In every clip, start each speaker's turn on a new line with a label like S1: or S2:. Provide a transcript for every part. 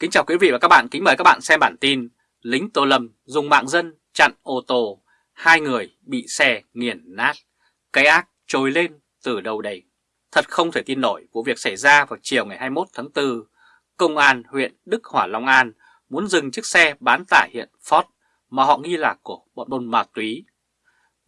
S1: Kính chào quý vị và các bạn, kính mời các bạn xem bản tin Lính Tô Lâm dùng mạng dân chặn ô tô, hai người bị xe nghiền nát, cái ác trồi lên từ đâu đây? Thật không thể tin nổi vụ việc xảy ra vào chiều ngày 21 tháng 4, Công an huyện Đức Hỏa Long An muốn dừng chiếc xe bán tải hiện Ford mà họ nghi là của bọn buôn ma túy.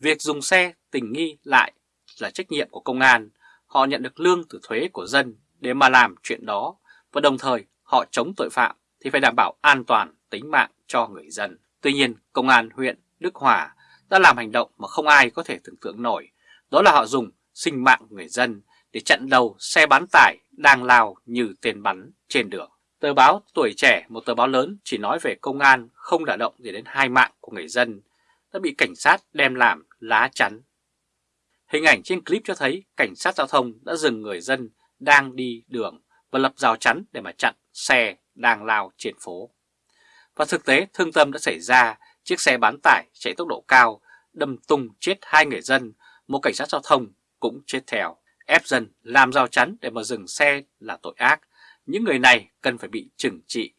S1: Việc dùng xe tình nghi lại là trách nhiệm của công an, họ nhận được lương từ thuế của dân để mà làm chuyện đó và đồng thời họ chống tội phạm thì phải đảm bảo an toàn tính mạng cho người dân. Tuy nhiên, Công an huyện Đức Hòa đã làm hành động mà không ai có thể tưởng tượng nổi, đó là họ dùng sinh mạng người dân để chặn đầu xe bán tải đang lao như tên bắn trên đường. Tờ báo Tuổi Trẻ, một tờ báo lớn chỉ nói về công an không đả động gì đến hai mạng của người dân, đã bị cảnh sát đem làm lá chắn. Hình ảnh trên clip cho thấy cảnh sát giao thông đã dừng người dân đang đi đường và lập rào chắn để mà chặn xe đang lao trên phố. Và thực tế thương tâm đã xảy ra, chiếc xe bán tải chạy tốc độ cao, đâm tung chết hai người dân, một cảnh sát giao thông cũng chết theo. Ép dân làm rào chắn để mà dừng xe là tội ác, những người này cần phải bị trừng trị.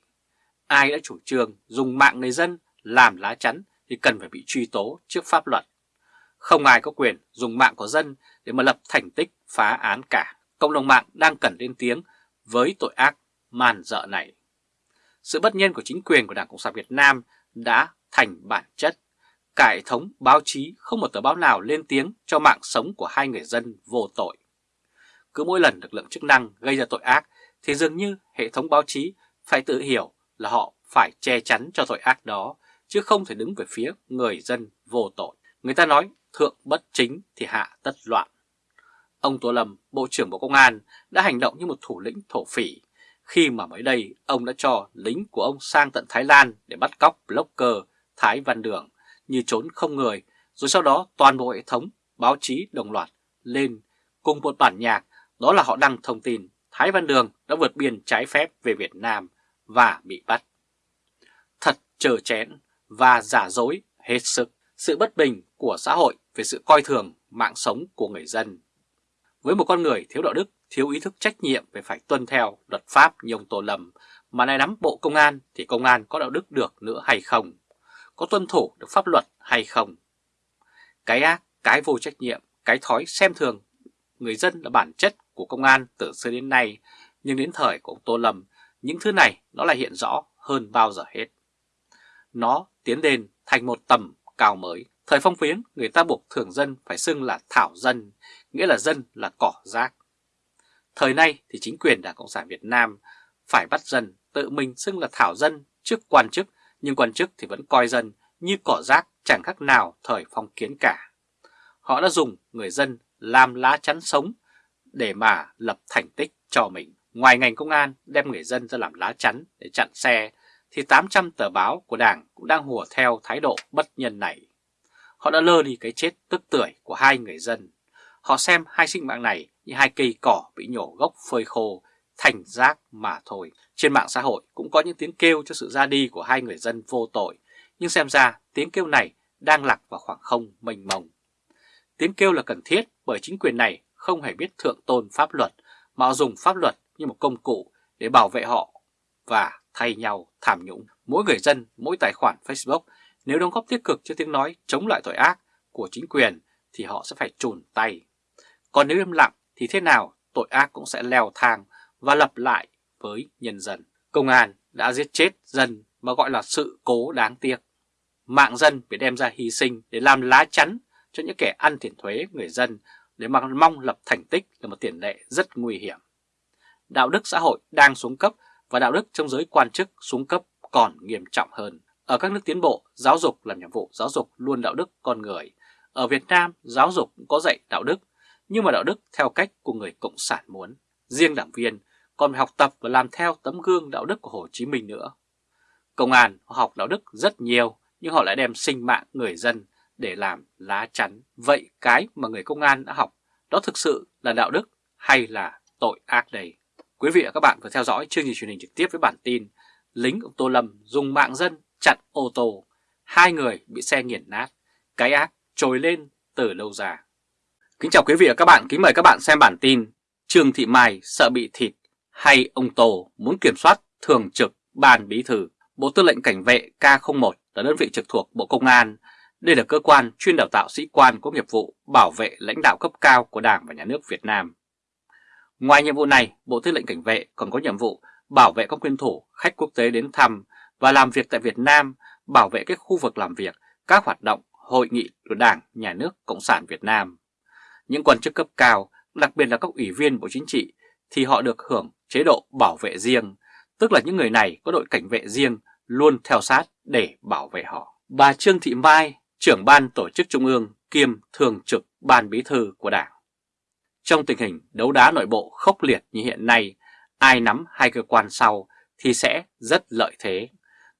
S1: Ai đã chủ trương dùng mạng người dân làm lá chắn thì cần phải bị truy tố trước pháp luật. Không ai có quyền dùng mạng của dân để mà lập thành tích phá án cả. Cộng đồng mạng đang cần lên tiếng với tội ác man dợ này. Sự bất nhân của chính quyền của Đảng Cộng sản Việt Nam đã thành bản chất. Cả hệ thống báo chí không một tờ báo nào lên tiếng cho mạng sống của hai người dân vô tội. Cứ mỗi lần lực lượng chức năng gây ra tội ác thì dường như hệ thống báo chí phải tự hiểu là họ phải che chắn cho tội ác đó, chứ không thể đứng về phía người dân vô tội. Người ta nói thượng bất chính thì hạ tất loạn. Ông Tô Lâm, Bộ trưởng Bộ Công an đã hành động như một thủ lĩnh thổ phỉ khi mà mới đây ông đã cho lính của ông sang tận Thái Lan để bắt cóc blogger Thái Văn Đường như trốn không người, rồi sau đó toàn bộ hệ thống báo chí đồng loạt lên cùng một bản nhạc, đó là họ đăng thông tin Thái Văn Đường đã vượt biên trái phép về Việt Nam và bị bắt. Thật chờ chén và giả dối hết sức sự bất bình của xã hội về sự coi thường mạng sống của người dân. Với một con người thiếu đạo đức thiếu ý thức trách nhiệm về phải tuân theo luật pháp như ông Tô Lâm, mà nay nắm bộ công an thì công an có đạo đức được nữa hay không? Có tuân thủ được pháp luật hay không? Cái ác, cái vô trách nhiệm, cái thói xem thường người dân là bản chất của công an từ xưa đến nay, nhưng đến thời của ông Tô Lâm, những thứ này nó lại hiện rõ hơn bao giờ hết. Nó tiến lên thành một tầm cao mới. Thời phong phiến, người ta buộc thường dân phải xưng là thảo dân, nghĩa là dân là cỏ rác. Thời nay thì chính quyền Đảng Cộng sản Việt Nam phải bắt dân tự mình xưng là thảo dân trước quan chức, nhưng quan chức thì vẫn coi dân như cỏ rác chẳng khác nào thời phong kiến cả. Họ đã dùng người dân làm lá chắn sống để mà lập thành tích cho mình. Ngoài ngành công an đem người dân ra làm lá chắn để chặn xe, thì 800 tờ báo của Đảng cũng đang hùa theo thái độ bất nhân này. Họ đã lơ đi cái chết tức tưởi của hai người dân. Họ xem hai sinh mạng này như hai cây cỏ bị nhổ gốc phơi khô, thành rác mà thôi. Trên mạng xã hội cũng có những tiếng kêu cho sự ra đi của hai người dân vô tội, nhưng xem ra tiếng kêu này đang lạc vào khoảng không mênh mông. Tiếng kêu là cần thiết bởi chính quyền này không hề biết thượng tôn pháp luật, mà dùng pháp luật như một công cụ để bảo vệ họ và thay nhau tham nhũng. Mỗi người dân, mỗi tài khoản Facebook nếu đóng góp tích cực cho tiếng nói chống lại tội ác của chính quyền thì họ sẽ phải trùn tay. Còn nếu im lặng thì thế nào tội ác cũng sẽ leo thang và lập lại với nhân dân. Công an đã giết chết dân mà gọi là sự cố đáng tiếc. Mạng dân bị đem ra hy sinh để làm lá chắn cho những kẻ ăn tiền thuế người dân để mà mong lập thành tích là một tiền lệ rất nguy hiểm. Đạo đức xã hội đang xuống cấp và đạo đức trong giới quan chức xuống cấp còn nghiêm trọng hơn. Ở các nước tiến bộ, giáo dục làm nhiệm vụ giáo dục luôn đạo đức con người. Ở Việt Nam, giáo dục cũng có dạy đạo đức, nhưng mà đạo đức theo cách của người Cộng sản muốn. Riêng đảng viên còn phải học tập và làm theo tấm gương đạo đức của Hồ Chí Minh nữa. Công an họ học đạo đức rất nhiều, nhưng họ lại đem sinh mạng người dân để làm lá chắn. Vậy cái mà người công an đã học, đó thực sự là đạo đức hay là tội ác đây? Quý vị và các bạn vừa theo dõi chương trình truyền hình trực tiếp với bản tin Lính của Tô Lâm dùng mạng dân chặn ô tô, hai người bị xe nghiền nát, cái ác trồi lên từ lâu dài Kính chào quý vị và các bạn, kính mời các bạn xem bản tin Trương Thị Mai sợ bị thịt hay ông Tô muốn kiểm soát thường trực Ban Bí Thư, Bộ Tư lệnh Cảnh vệ K01 là đơn vị trực thuộc Bộ Công an. Đây là cơ quan chuyên đào tạo sĩ quan có nghiệp vụ bảo vệ lãnh đạo cấp cao của Đảng và Nhà nước Việt Nam. Ngoài nhiệm vụ này, Bộ Tư lệnh Cảnh vệ còn có nhiệm vụ bảo vệ các nguyên thủ, khách quốc tế đến thăm và làm việc tại Việt Nam, bảo vệ các khu vực làm việc, các hoạt động, hội nghị của Đảng, Nhà nước Cộng sản Việt Nam. Những quan chức cấp cao, đặc biệt là các ủy viên Bộ Chính trị, thì họ được hưởng chế độ bảo vệ riêng, tức là những người này có đội cảnh vệ riêng luôn theo sát để bảo vệ họ. Bà Trương Thị Mai, trưởng ban tổ chức Trung ương kiêm thường trực ban bí thư của Đảng. Trong tình hình đấu đá nội bộ khốc liệt như hiện nay, ai nắm hai cơ quan sau thì sẽ rất lợi thế.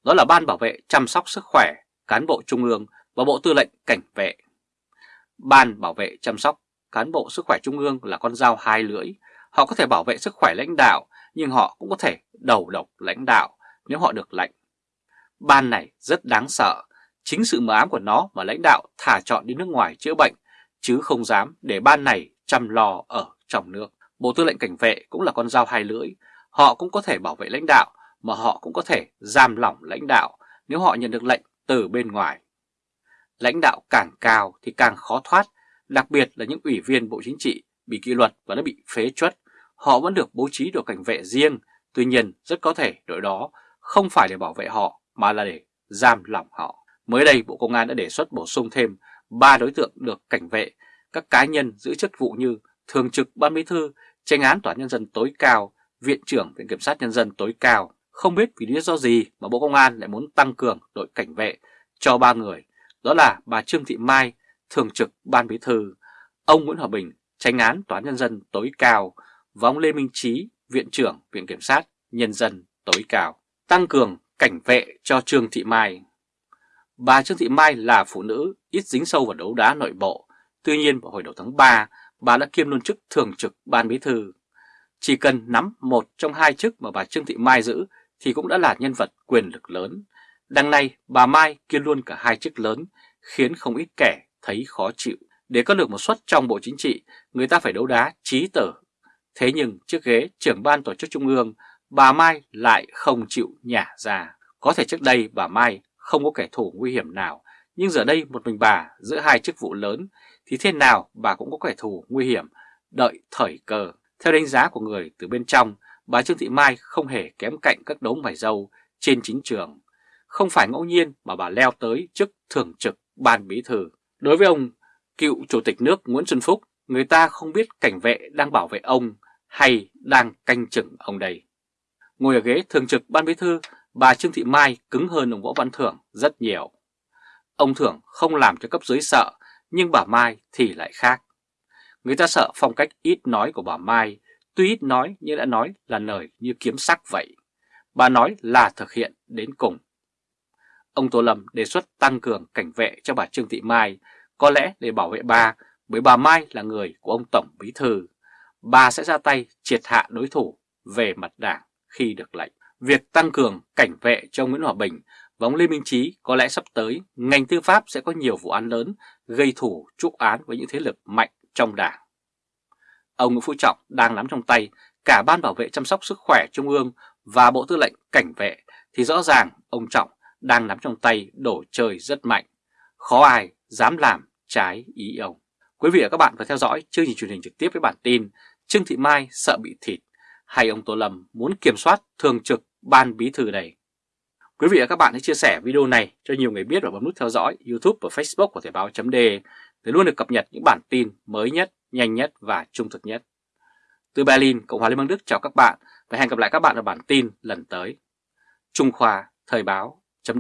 S1: Đó là Ban Bảo vệ chăm sóc sức khỏe, cán bộ Trung ương và Bộ Tư lệnh Cảnh vệ. Ban Bảo vệ chăm sóc cán bộ sức khỏe Trung ương là con dao hai lưỡi. Họ có thể bảo vệ sức khỏe lãnh đạo, nhưng họ cũng có thể đầu độc lãnh đạo nếu họ được lệnh. Ban này rất đáng sợ, chính sự mờ ám của nó mà lãnh đạo thả chọn đi nước ngoài chữa bệnh, chứ không dám để ban này chăm lo ở trong nước. Bộ Tư lệnh Cảnh vệ cũng là con dao hai lưỡi, họ cũng có thể bảo vệ lãnh đạo, mà họ cũng có thể giam lỏng lãnh đạo nếu họ nhận được lệnh từ bên ngoài. Lãnh đạo càng cao thì càng khó thoát, đặc biệt là những ủy viên Bộ Chính trị bị kỷ luật và đã bị phế chuất, họ vẫn được bố trí đội cảnh vệ riêng, tuy nhiên rất có thể đội đó không phải để bảo vệ họ mà là để giam lỏng họ. Mới đây Bộ Công an đã đề xuất bổ sung thêm 3 đối tượng được cảnh vệ, các cá nhân giữ chức vụ như Thường trực Ban Bí thư, tranh án Tòa Nhân dân tối cao, Viện trưởng Viện Kiểm sát Nhân dân tối cao. Không biết vì lý do gì mà Bộ Công an lại muốn tăng cường đội cảnh vệ cho ba người, đó là bà Trương Thị Mai, Thường trực Ban Bí thư, ông Nguyễn Hòa Bình, tranh án Tòa Nhân dân tối cao và ông Lê Minh Trí, Viện trưởng Viện Kiểm sát Nhân dân tối cao. Tăng cường cảnh vệ cho Trương Thị Mai Bà Trương Thị Mai là phụ nữ ít dính sâu vào đấu đá nội bộ, tuy nhiên vào hồi đầu tháng 3, bà đã kiêm luôn chức thường trực ban bí thư. Chỉ cần nắm một trong hai chức mà bà Trương Thị Mai giữ thì cũng đã là nhân vật quyền lực lớn. Đằng này, bà Mai kiêm luôn cả hai chức lớn, khiến không ít kẻ thấy khó chịu. Để có được một suất trong Bộ Chính trị, người ta phải đấu đá trí tử. Thế nhưng trước ghế trưởng ban tổ chức Trung ương, bà Mai lại không chịu nhả ra. Có thể trước đây bà Mai không có kẻ thù nguy hiểm nào, nhưng giờ đây một mình bà giữa hai chức vụ lớn thì thế nào bà cũng có kẻ thù nguy hiểm, đợi thời cơ. Theo đánh giá của người từ bên trong, bà Trương Thị Mai không hề kém cạnh các đống mày dâu trên chính trường. Không phải ngẫu nhiên mà bà leo tới chức thường trực ban bí thư. Đối với ông cựu chủ tịch nước Nguyễn Xuân Phúc, người ta không biết cảnh vệ đang bảo vệ ông hay đang canh chừng ông đây. Ngồi ở ghế thường trực ban bí thư, bà Trương Thị Mai cứng hơn ông Võ Văn Thưởng rất nhiều. Ông Thưởng không làm cho cấp dưới sợ, nhưng bà Mai thì lại khác. Người ta sợ phong cách ít nói của bà Mai, tuy ít nói nhưng đã nói là lời như kiếm sắc vậy. Bà nói là thực hiện đến cùng. Ông Tô Lâm đề xuất tăng cường cảnh vệ cho bà Trương Thị Mai, có lẽ để bảo vệ bà, bởi bà Mai là người của ông Tổng Bí Thư. Bà sẽ ra tay triệt hạ đối thủ về mặt đảng khi được lệnh. Việc tăng cường cảnh vệ cho Nguyễn Hòa Bình và ông Lê Minh Trí có lẽ sắp tới ngành tư pháp sẽ có nhiều vụ án lớn gây thủ trúc án với những thế lực mạnh trong đảng. Ông Nguyễn Phú Trọng đang nắm trong tay cả Ban Bảo vệ chăm sóc sức khỏe Trung ương và Bộ Tư lệnh Cảnh vệ thì rõ ràng ông Trọng đang nắm trong tay đổ trời rất mạnh. Khó ai dám làm trái ý ông. Quý vị và các bạn vừa theo dõi chương trình truyền hình trực tiếp với bản tin Trương Thị Mai sợ bị thịt hay ông Tô Lâm muốn kiểm soát thường trực ban bí thư này. Quý vị và các bạn hãy chia sẻ video này cho nhiều người biết và bấm nút theo dõi YouTube và Facebook của Thời báo chấm để luôn được cập nhật những bản tin mới nhất, nhanh nhất và trung thực nhất. Từ Berlin, Cộng hòa Liên bang Đức chào các bạn và hẹn gặp lại các bạn ở bản tin lần tới. Trung Khoa Thời báo chấm